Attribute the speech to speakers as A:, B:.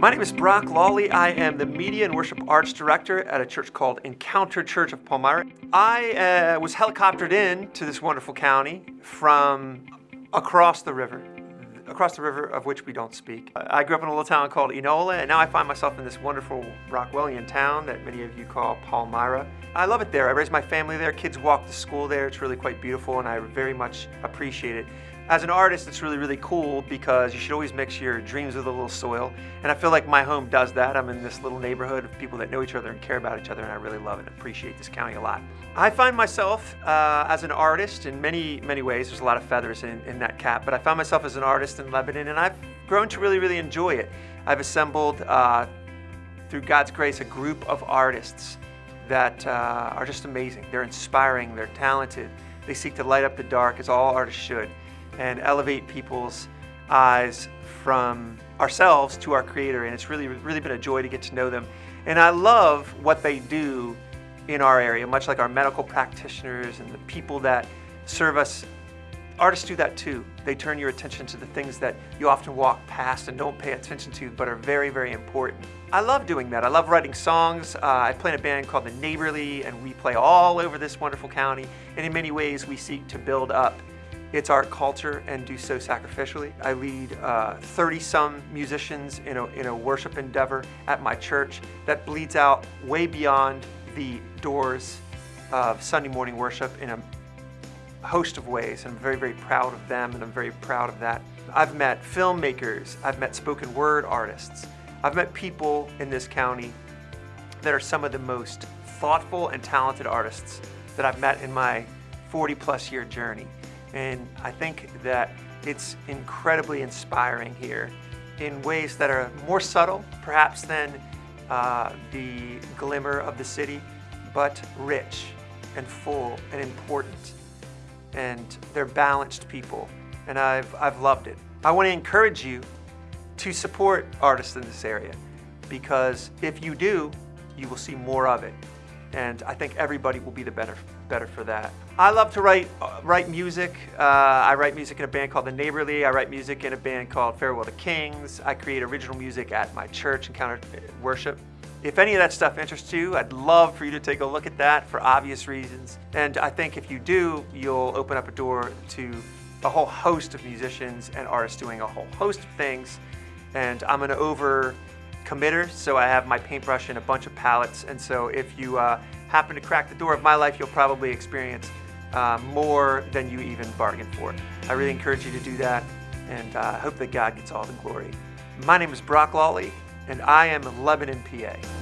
A: My name is Brock Lawley. I am the Media and Worship Arts Director at a church called Encounter Church of Palmyra. I uh, was helicoptered in to this wonderful county from across the river, across the river of which we don't speak. I grew up in a little town called Enola, and now I find myself in this wonderful Rockwellian town that many of you call Palmyra. I love it there. I raised my family there. Kids walk to school there. It's really quite beautiful, and I very much appreciate it. As an artist, it's really, really cool because you should always mix your dreams with a little soil. And I feel like my home does that. I'm in this little neighborhood of people that know each other and care about each other, and I really love and appreciate this county a lot. I find myself uh, as an artist in many, many ways. There's a lot of feathers in, in that cap, but I found myself as an artist in Lebanon, and I've grown to really, really enjoy it. I've assembled, uh, through God's grace, a group of artists that uh, are just amazing. They're inspiring, they're talented, they seek to light up the dark, as all artists should and elevate people's eyes from ourselves to our creator and it's really really been a joy to get to know them and I love what they do in our area much like our medical practitioners and the people that serve us artists do that too. They turn your attention to the things that you often walk past and don't pay attention to but are very very important. I love doing that. I love writing songs. Uh, I play in a band called the Neighborly and we play all over this wonderful county. And in many ways we seek to build up its art culture and do so sacrificially. I lead 30-some uh, musicians in a, in a worship endeavor at my church that bleeds out way beyond the doors of Sunday morning worship in a host of ways. And I'm very, very proud of them and I'm very proud of that. I've met filmmakers, I've met spoken word artists, I've met people in this county that are some of the most thoughtful and talented artists that I've met in my 40 plus year journey. And I think that it's incredibly inspiring here in ways that are more subtle, perhaps, than uh, the glimmer of the city, but rich and full and important. And they're balanced people, and I've, I've loved it. I want to encourage you to support artists in this area because if you do, you will see more of it and I think everybody will be the better better for that. I love to write uh, write music. Uh, I write music in a band called The Neighborly. I write music in a band called Farewell to Kings. I create original music at my church, Encounter Worship. If any of that stuff interests you, I'd love for you to take a look at that for obvious reasons. And I think if you do, you'll open up a door to a whole host of musicians and artists doing a whole host of things. And I'm an over committer, so I have my paintbrush and a bunch of palettes, and so if you uh, happen to crack the door of my life, you'll probably experience uh, more than you even bargained for. I really encourage you to do that, and I uh, hope that God gets all the glory. My name is Brock Lawley, and I am Lebanon, PA.